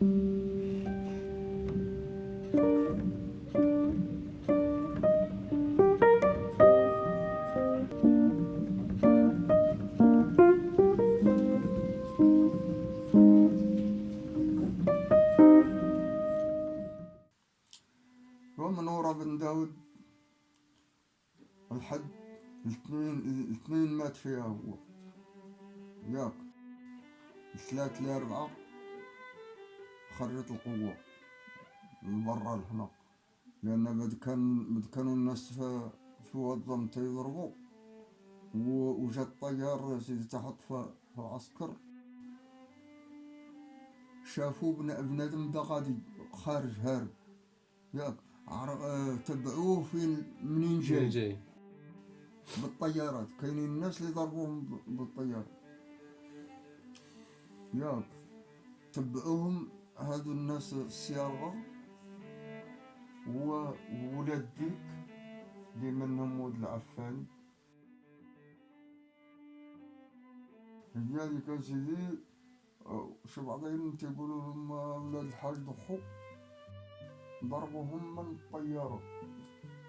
ومنورة بن داود الحد الاثنين الاثنين مات فيها هو ياك. الثلاث لأربعة. خرجت القوة لبرا لهنا لأن بد كان بد كانوا الناس في في وضم تيضربوا وجا الطيار سيدي تحط في في العسكر. شافوا بن- بنادم دا غادي خارج هارب. ياك عر- تبعوه فين؟ منين منين جاي؟ جاي بالطيارات. كاينين الناس اللي ضربوهم ب- بالطيارة. ياك تبعوهم هادو الناس الصياغة و- وولاد ديك اللي منهم ولد العفان. هي هذيك سيدي شو بعضهم تيقولوا لهم ولاد الحاج ضحو ضربوهم من الطيارة.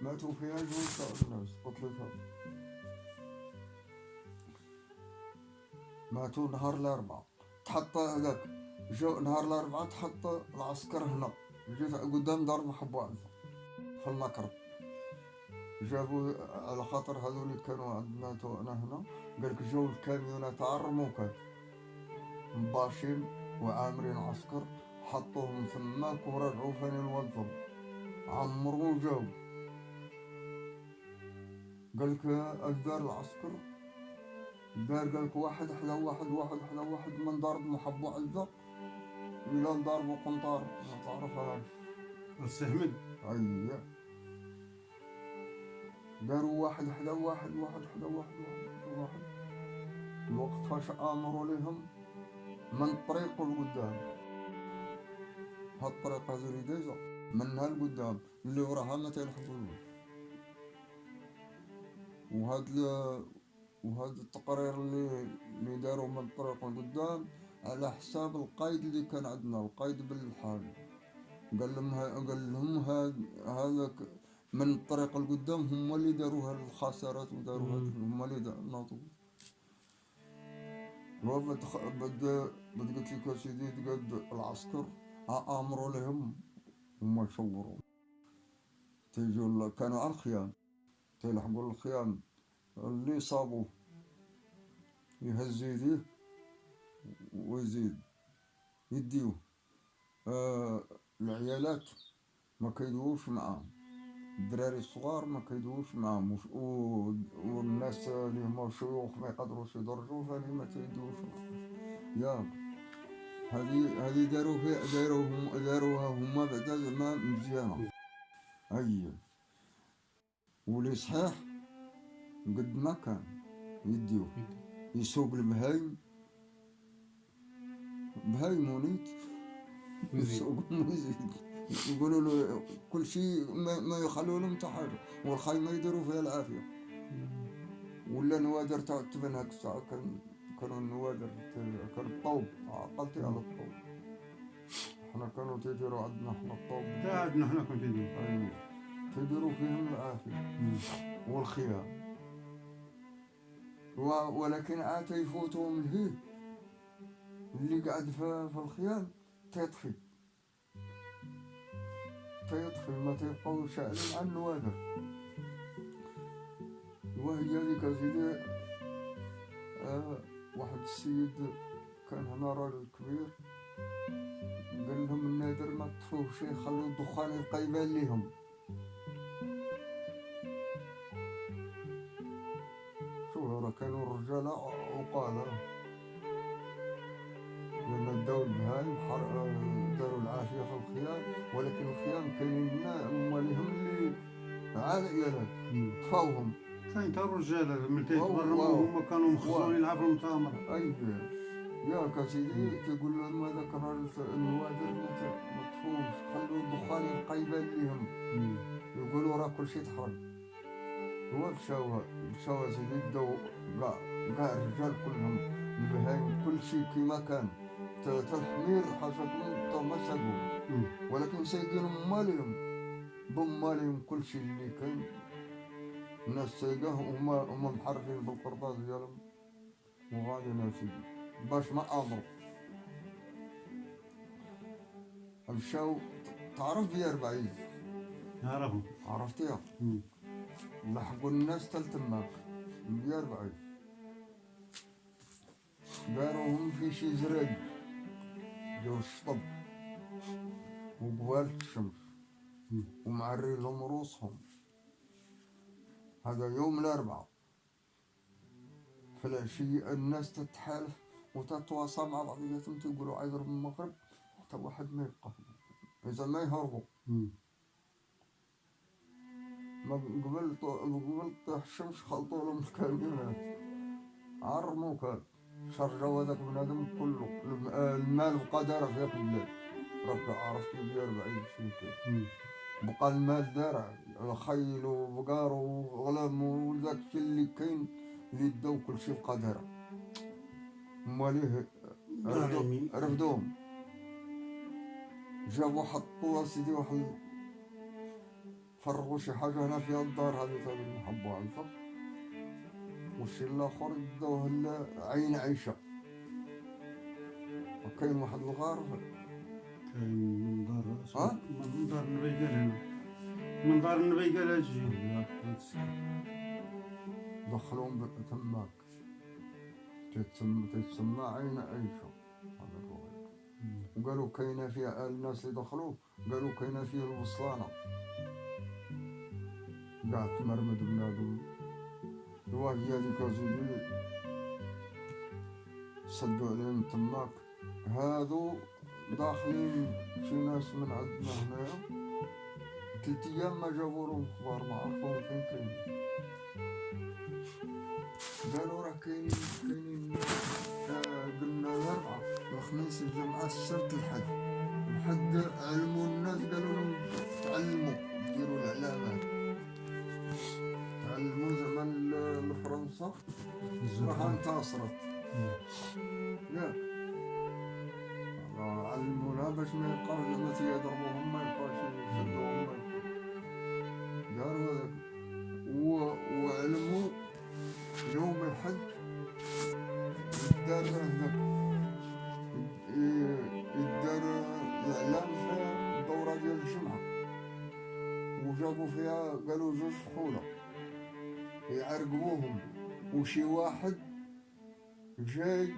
ماتوا فيها جوج الناس قتلتها ماتوا نهار الأربعاء. تحط هذاك. جو نهار الأربعاء تحط العسكر هنا. جيت قدام دار محبوب في المكر جابوا على خاطر هذول اللي كانوا عندنا تو أنا هنا. قالك جو الكاميونات الرموكات مباشين وعامرين عسكر حطوهم ثماك ورجعوا فين الوظم عمروا وجاو قالك أقدار العسكر. دار قالك واحد حدا واحد واحد حدا واحد من ضرب محبو عزة إلى ضربوا قنطار ما تعرفهاش السهمد أي داروا واحد حدا واحد واحد حدا واحد واحد واحد الوقت فاش آمروا لهم من الطريق لقدام هالطريق هذه اللي دايزة منها لقدام اللي وراها ما تلحقوش وهاد ال- وهاد التقرير اللي اللي داروا من الطريق لقدام على حساب القايد اللي كان عندنا القايد بالحال قال لهم ها- قال لهم هذاك من الطريق القدام هم اللي داروها الخسارات وداروها هم اللي ناضوا هو بد بد قلت لك سيدي تقد العسكر امروا لهم هم يصوروا. تيجوا كانوا على الخيام. تيلحقوا الخيام. اللي صابوه. يهز يديه ويزيد يديوه آه العيالات ما كيدوش معاهم. الدراري الصغار ما كيدوش معاهم. والناس اللي هما شيوخ ما يقدروش يدرجوا فاني ما معاهم ياك هذه هذه داروا فيها داروا هم داروها هما بعدا زعما مزيانة. أي. ولي صحيح قد ما كان. يديوه يسوق البهايم بهايم ونيت يسوقهم ويزيد يقولوا له كل شيء ما, ما يخلوا لهم حاجة. والخيمه يديروا فيها العافية. ولا نوادر تاع هاك الساعة كان كانوا النوادر كان الطوب. عقلتي على الطوب. إحنا كانوا تيديروا عندنا إحنا الطوب. قاعدنا إحنا كنت ندير أيوه تيديروا فيهم العافية. والخيام و- ولكن عاد يفوتهم الهيب اللي قاعد في, الخيام تيطفي. تيطفي ما تيبقاو شاعلين على النوادر وهي هذيك سيدي آه واحد السيد كان هنا راجل كبير. قال لهم النادر ما تطفوش يخلوا الدخان يبقى يبان ليهم شو راه كانوا الرجال عقالة. عائلات طفاوهم كاين تا الرجال من واو، تيتبرموا. هما كانوا مخصوصين يلعبوا المتامرة أي يا سيدي تقول لهم ما ت- ما تطفوش خلوا الدخان يبقى يبان ليهم يقولوا راه كل شيء تحرق هو مشاو مشاو سيدي بداو كاع كاع الرجال كلهم البهايم كل شيء كيما كان. ت- الحمير ما ساقوا مم. ولكن سايقين مالهم بمالهم كل شيء اللي كان. الناس سايقاه وما هما محرفين بالقرطاس ديالهم. وغادي ناس باش ما امروا مشاو. تعرف بيار بعيد نعرفهم عرفتيها. لحقوا الناس تلتماك بيار بعيد داروهم في شي زرق. جو الشطب. وقوالة الشمس. ومعري لهم رؤوسهم. هذا يوم الأربعاء. في العشية الناس تتحالف وتتواصى مع بعضياتهم تقولوا عايز رب المغرب حتى واحد ما يبقى إذا ما يهربوا. ما قبل قبل الشمس خلطوا لهم الكاميونات عرموا كان. شرجوا هذاك بنادم كله. الم- المال بقى في ذاك الليل. ربك عرفت بيا 40 شي كده مم. بقى المال دار الخيل وبقار وغلام وذاك الشيء اللي كاين اللي داو كل شيء بقى دار ماليه. رفدوهم. جابوا حطوا سيدي واحد فرغوا شي حاجة هنا في الدار هذه تاع على الفق والشي الآخر داوه عين عيشة. وكاين واحد الغار كاين من دار ها؟ من دار النبي قال هنا من دار النبي قال أجي دخلوهم ب- تماك تتسمى تتسمى عين الغار. وقالوا كاينة فيها الناس اللي دخلوا. قالوا كاينة فيه الوصلانة. قاعد تمرمد بنادم الواحد هذيك زوجي صدوا عليهم تماك هادو داخلين شي ناس من عندنا هنايا ثلاث أيام ما جابوا لهم أخبار ما عرفوهم فين كاين قالوا راه كاينين كاينين. آه، قلنا الاربعاء الخميس الجمعة السبت الحد الحد علموا الناس قالوا لهم تعلموا ديروا العلامات تعلموا ل- لفرنسا راح انتصرت. ياك لها باش ما يبقاوش لما تيضربوهم ما يبقاوش يشدوهم داروا هذاك وعلموا يوم الحج دار هذاك يدار الإعلام في الدوره ديال الجمعه وجابوا فيها قالوا جوج فحوله يعرقبوهم وشي واحد جاي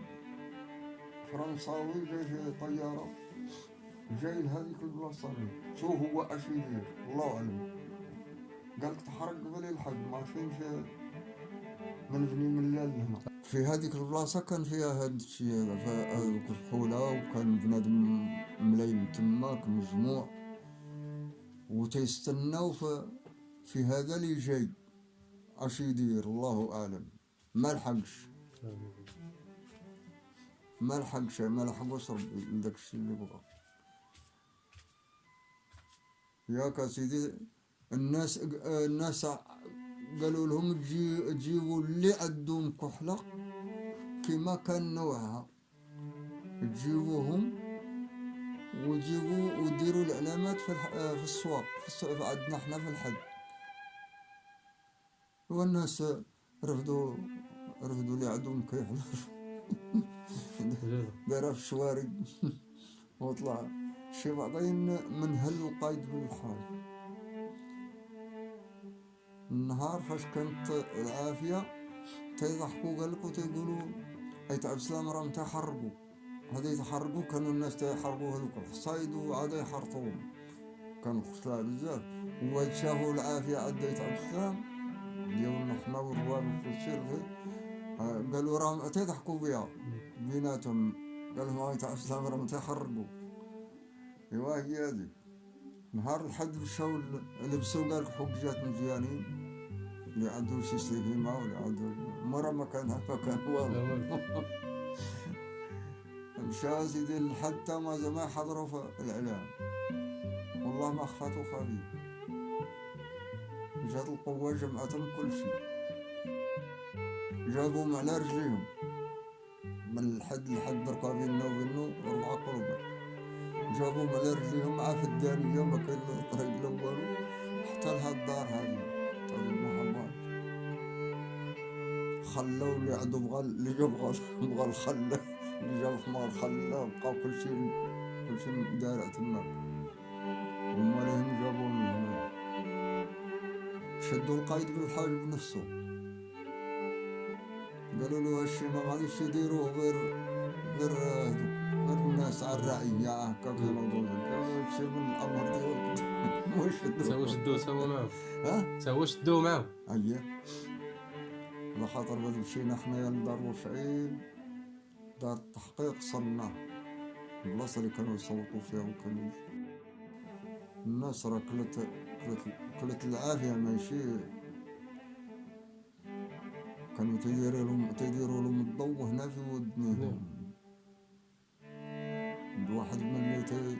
فرنساوي جاي في طيارة. جاي لهذيك البلاصه هنا. شو هو اش يدير الله أعلم. قالك تحرق قبل الحج ما في من بني من الليل هنا. في هذيك البلاصه كان فيها هاد الشيء فهذوك الفحوله وكان بنادم ملايين تماك مجموع. وتيستناو في, في هذا اللي جاي. اش يدير الله أعلم. ما لحقش. ما لحقش ما لحقوش ربي لداك الشيء اللي بغا ياك سيدي الناس الناس قالوا لهم تجي تجيبوا اللي عندهم كحلة كما كان نوعها. تجيبوهم وتجيبوا وديروا العلامات في. في السواق في عندنا إحنا في الحج والناس رفضوا رفضوا اللي عندهم كيحلة في الشوارع وطلع. شي بعضين من هل القايد بالحال النهار فاش كانت العافية تيضحكوا قال لك وتيقولوا أي تعب سلام راهم تيحرقوا هذا يتحرقوا كانوا الناس تيحرقوا هذوك الحصايد وعاد يحرطوهم كانوا خسلاء بزاف. وهاد شافوا العافية عاد يتعب سلام ديالنا حنا والروان آه، قالوا راهم تيضحكوا بها بيناتهم قال لهم هاي تعرف سلام راهم تيحرقوا ايوا هي هذيك نهار الحد مشاو لبسوا قال حجات مزيانين. اللي عنده شي سليمة واللي عنده مرة ما كان هكا كان والو. مشى سيدي الحد تا ما زمان حضروا في الإعلام. والله ما خفاتو خفيف جات القوة جمعتهم كل شيء جابوهم على رجليهم. من الحد لحد دركا بينا وبينو أربعة قلوب جابوهم على رجليهم مع في الدانية ما كان الطريق لا والو. حتى لهاد الدار هذه تاع المحمد خلاو اللي عنده بغى اللي جا بغى بغى الخل اللي جاب حمار خلا بقى كل شيء كل شيء دارع تما. هما لهم جابوه من هنا شدوا القايد بالحاجب نفسه قالوا له هالشي ما غاديش يديروه غير غير غير الناس على الرعية. هكا يقولوا قالوا هادشي من الأمر ديالك هو شدوه تا هو معاهم ها؟ هو شدوه معاهم أيه على خاطر بعد مشينا حنايا لدار وشعيب دار التحقيق صلنا البلاصة اللي كانوا يصوتوا فيها وكانوا الناس راه كلت كلت كلت العافية ماشي. كانوا تيديروا لهم تيديروا لهم الضوء هنا في ودنيهم الواحد من اللي تي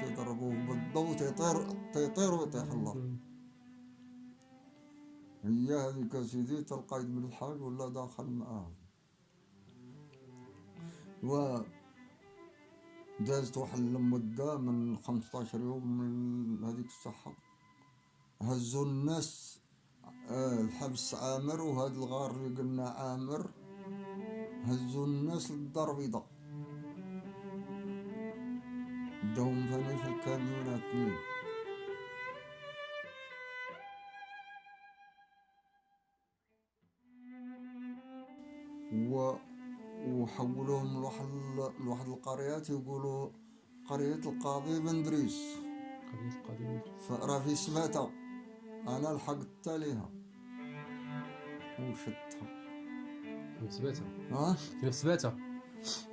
تيضربوه بالضوء تيطير تيطير ويطيح الله. هي هذيك سيدي القايد من الحاج ولا داخل معاهم و دازت واحد المدة من 15 يوم من هذيك الصحة هزوا الناس الحبس عامر وهذا الغار اللي قلنا عامر. هزوا الناس للدار بيضاء داهم ثاني في الكاميونات اثنين و وحولوهم لواحد لواحد القريات يقولوا قرية القاضي بن دريس. قضية القضية فراه في سباتة. أنا لحقت عليها وشدتها في سباتة ها؟ في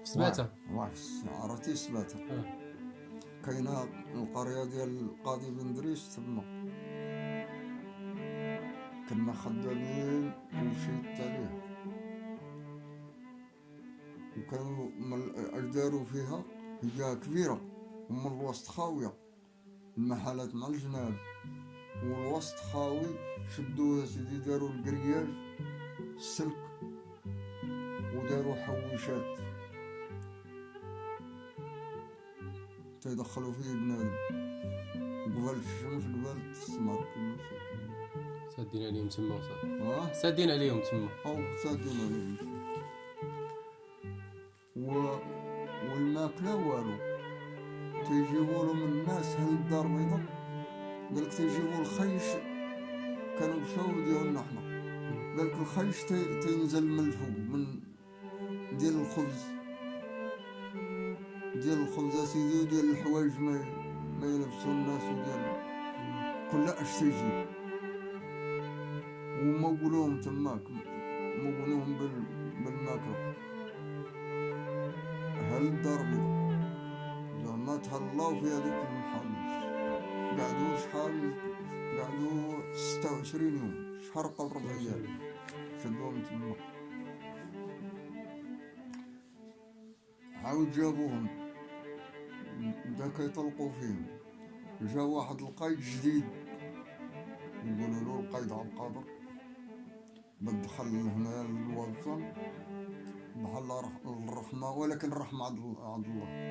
سباتة واش عرفتي سباتة آه. كاينة القرية ديال القاضي بن دريس تما. كنا خدامين ومشيت عليها وكانوا داروا فيها هي كبيرة ومن الوسط خاوية. المحلات مع الجناب والوسط خاوي شدوا يا سيدي داروا القرياج السلك وداروا حويشات. تيدخلوا فيه بنادم. قبل الشمس قبل السمر سادين عليهم تما وصافي سادين عليهم تما. أو ساكن عليهم و... والماكلة والو. تيجيبوا لهم الناس هل الدار بيضاء؟ قالك تيجيبوا الخيش كانوا مشاو ديالنا حنا قالك الخيش تي... تينزل من الفوق من ديال الخبز. ديال الخبز أسيدي وديال الحوايج ما ما يلبسوا الناس وديال كل أش تيجي. ومولوهم تماك مولوهم بال... بالماكلة هل الدار بيضاء زعما تهلاو في المحامي قعدوا شحال قعدوا ستة وعشرين يوم شهر قبل ربع أيام شدوهم تما. عاود جابوهم. بداك يطلقوا فيهم. جا واحد القايد جديد. يقولوا له القايد عبد القادر. بدخل هنا الوطن بحال الرحمة ولكن الرحمة عند الله.